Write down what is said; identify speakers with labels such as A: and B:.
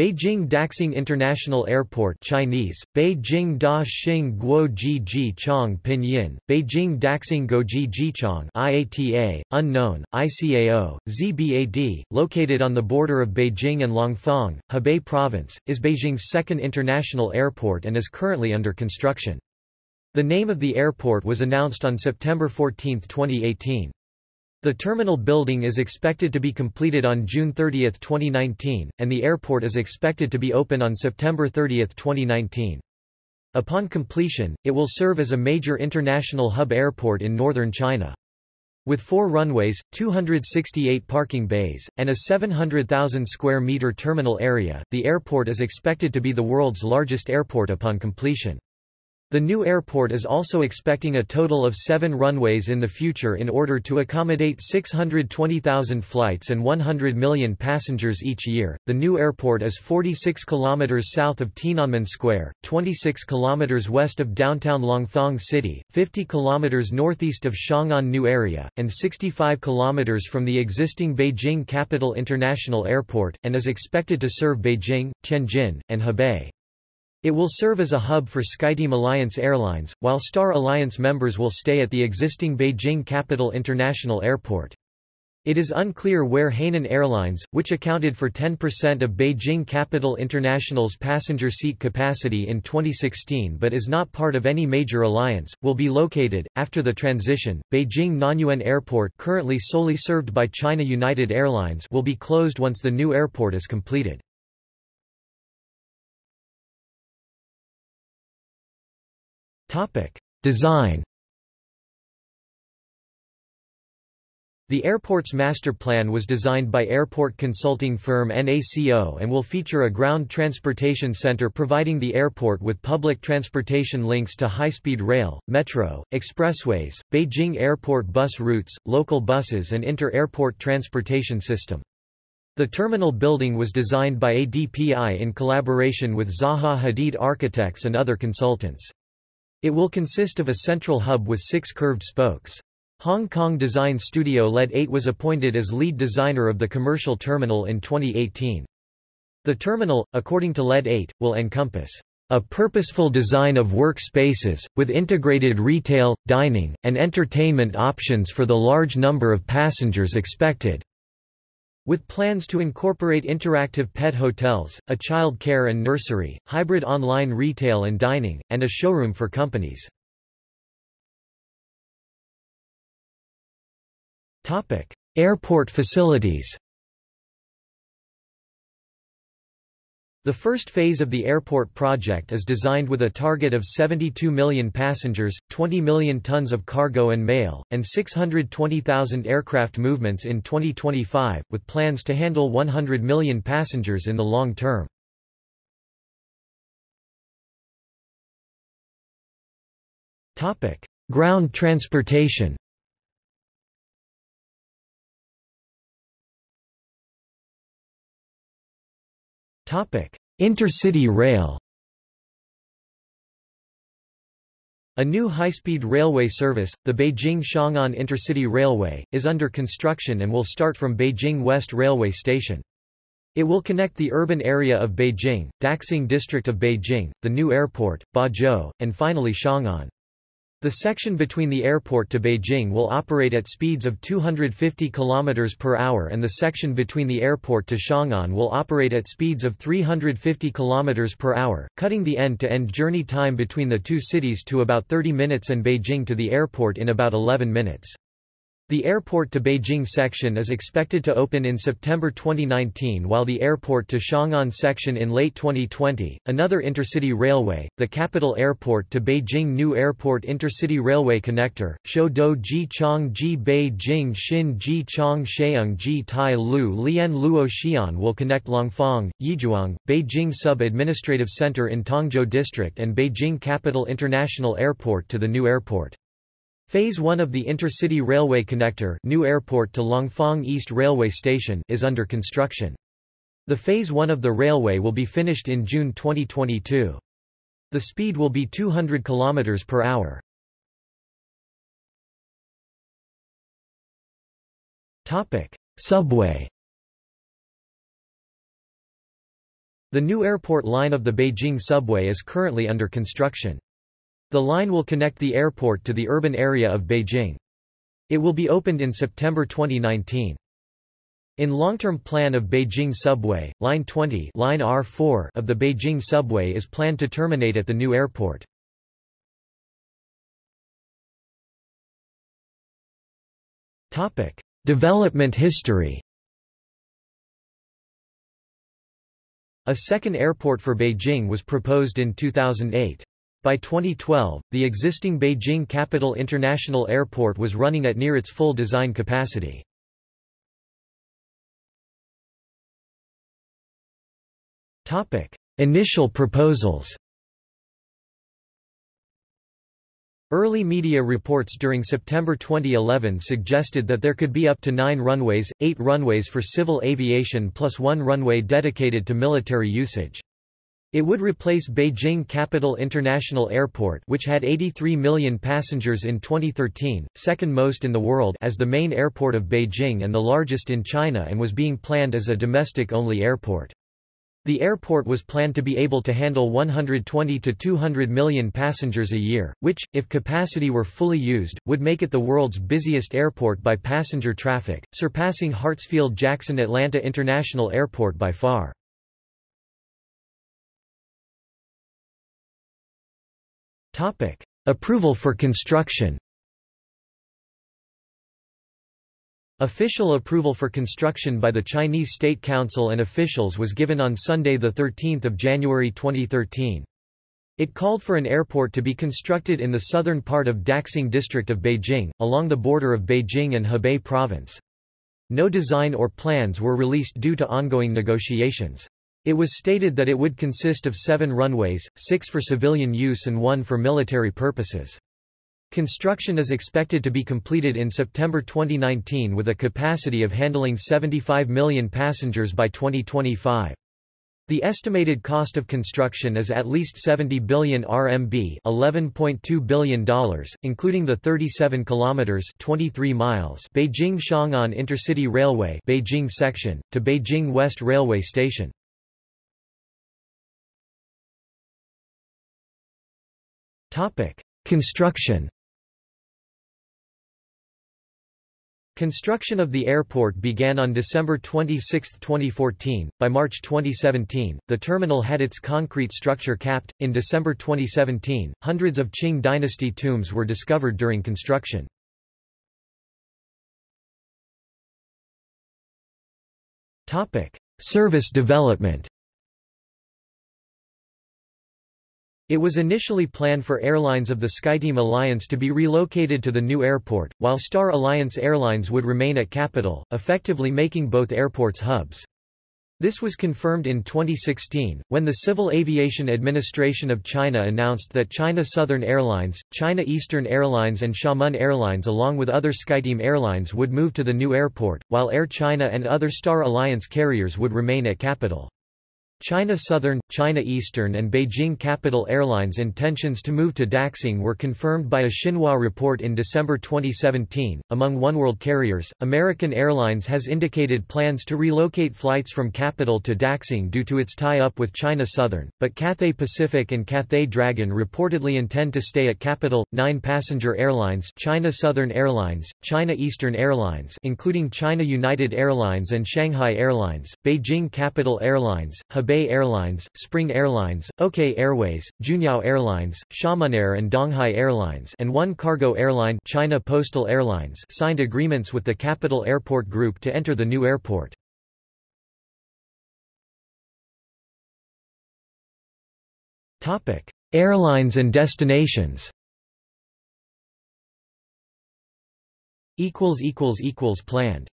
A: Beijing Daxing International Airport Chinese, Beijing Da Xing Guo Ji Chong Pinyin, Beijing Daxing Goji Jichong IATA, unknown, ICAO, ZBAD, located on the border of Beijing and Langfang, Hebei Province, is Beijing's second international airport and is currently under construction. The name of the airport was announced on September 14, 2018. The terminal building is expected to be completed on June 30, 2019, and the airport is expected to be open on September 30, 2019. Upon completion, it will serve as a major international hub airport in northern China. With four runways, 268 parking bays, and a 700,000 square meter terminal area, the airport is expected to be the world's largest airport upon completion. The new airport is also expecting a total of seven runways in the future in order to accommodate 620,000 flights and 100 million passengers each year. The new airport is 46 kilometers south of Tiananmen Square, 26 kilometers west of downtown Langfang City, 50 kilometers northeast of Xiong'an New Area, and 65 kilometers from the existing Beijing Capital International Airport, and is expected to serve Beijing, Tianjin, and Hebei. It will serve as a hub for SkyTeam Alliance Airlines, while Star Alliance members will stay at the existing Beijing Capital International Airport. It is unclear where Hainan Airlines, which accounted for 10% of Beijing Capital International's passenger seat capacity in 2016 but is not part of any major alliance, will be located. After the transition, Beijing Nanyuan Airport, currently solely served by China United Airlines, will be closed once the new airport is completed. Topic: Design. The airport's master plan was designed by airport consulting firm NACO and will feature a ground transportation center providing the airport with public transportation links to high-speed rail, metro, expressways, Beijing airport bus routes, local buses and inter-airport transportation system. The terminal building was designed by ADPI in collaboration with Zaha Hadid Architects and other consultants. It will consist of a central hub with six curved spokes. Hong Kong design studio LED 8 was appointed as lead designer of the commercial terminal in 2018. The terminal, according to LED 8, will encompass a purposeful design of workspaces, with integrated retail, dining, and entertainment options for the large number of passengers expected. With plans to incorporate interactive pet hotels, a child care and nursery, hybrid online retail and dining, and a showroom for companies. Airport facilities The first phase of the airport project is designed with a target of 72 million passengers, 20 million tons of cargo and mail, and 620,000 aircraft movements in 2025, with plans to handle 100 million passengers in the long term. Ground transportation Intercity rail A new high-speed railway service, the Beijing-Xiong'an Intercity Railway, is under construction and will start from Beijing West Railway Station. It will connect the urban area of Beijing, Daxing district of Beijing, the new airport, Bazhou, and finally Xiong'an. The section between the airport to Beijing will operate at speeds of 250 km per hour and the section between the airport to Xiong'an will operate at speeds of 350 km per hour, cutting the end-to-end -end journey time between the two cities to about 30 minutes and Beijing to the airport in about 11 minutes. The airport to Beijing section is expected to open in September 2019 while the airport to Xiong'an section in late 2020. Another intercity railway, the capital airport to Beijing New Airport Intercity Railway Connector, Shou Ji Chong Ji Beijing Xin Ji Chong Sheung Ji Tai Lu Lian Luo Xian will connect Langfang, Yizhuang, Beijing Sub-Administrative Center in Tongzhou District and Beijing Capital International Airport to the new airport. Phase 1 of the Intercity Railway Connector New Airport to Langfang East Railway Station is under construction. The Phase 1 of the railway will be finished in June 2022. The speed will be 200 km per hour. Subway The new airport line of the Beijing subway is currently under construction. The line will connect the airport to the urban area of Beijing. It will be opened in September 2019. In long-term plan of Beijing Subway, Line 20 line R4 of the Beijing Subway is planned to terminate at the new airport. Development history A second airport for Beijing was proposed in 2008. By 2012, the existing Beijing Capital International Airport was running at near its full design capacity. Initial proposals Early media reports during September 2011 suggested that there could be up to nine runways, eight runways for civil aviation plus one runway dedicated to military usage. It would replace Beijing Capital International Airport which had 83 million passengers in 2013, second most in the world as the main airport of Beijing and the largest in China and was being planned as a domestic-only airport. The airport was planned to be able to handle 120 to 200 million passengers a year, which, if capacity were fully used, would make it the world's busiest airport by passenger traffic, surpassing Hartsfield-Jackson Atlanta International Airport by far. Approval for construction Official approval for construction by the Chinese State Council and officials was given on Sunday 13 January 2013. It called for an airport to be constructed in the southern part of Daxing district of Beijing, along the border of Beijing and Hebei province. No design or plans were released due to ongoing negotiations. It was stated that it would consist of seven runways, six for civilian use and one for military purposes. Construction is expected to be completed in September 2019 with a capacity of handling 75 million passengers by 2025. The estimated cost of construction is at least 70 billion RMB, $11.2 billion, including the 37 kilometers, 23 miles Beijing-Xiong'an Intercity Railway, Beijing section to Beijing West Railway Station. Topic: Construction Construction of the airport began on December 26, 2014. By March 2017, the terminal had its concrete structure capped. In December 2017, hundreds of Qing dynasty tombs were discovered during construction. Topic: Service development. It was initially planned for airlines of the SkyTeam Alliance to be relocated to the new airport, while Star Alliance Airlines would remain at Capital, effectively making both airports hubs. This was confirmed in 2016, when the Civil Aviation Administration of China announced that China Southern Airlines, China Eastern Airlines and Xiamen Airlines along with other SkyTeam airlines would move to the new airport, while Air China and other Star Alliance carriers would remain at Capital. China Southern, China Eastern and Beijing Capital Airlines' intentions to move to Daxing were confirmed by a Xinhua report in December 2017. Among oneworld carriers, American Airlines has indicated plans to relocate flights from Capital to Daxing due to its tie-up with China Southern, but Cathay Pacific and Cathay Dragon reportedly intend to stay at Capital. Nine passenger airlines China Southern Airlines, China Eastern Airlines including China United Airlines and Shanghai Airlines, Beijing Capital Airlines, Hebei Airlines, Spring Airlines, OK Airways, Juneyao Airlines, Xiamenair and Donghai Airlines and one cargo airline China Postal Airlines signed agreements with the Capital Airport Group to enter the new airport. Airlines and destinations Planned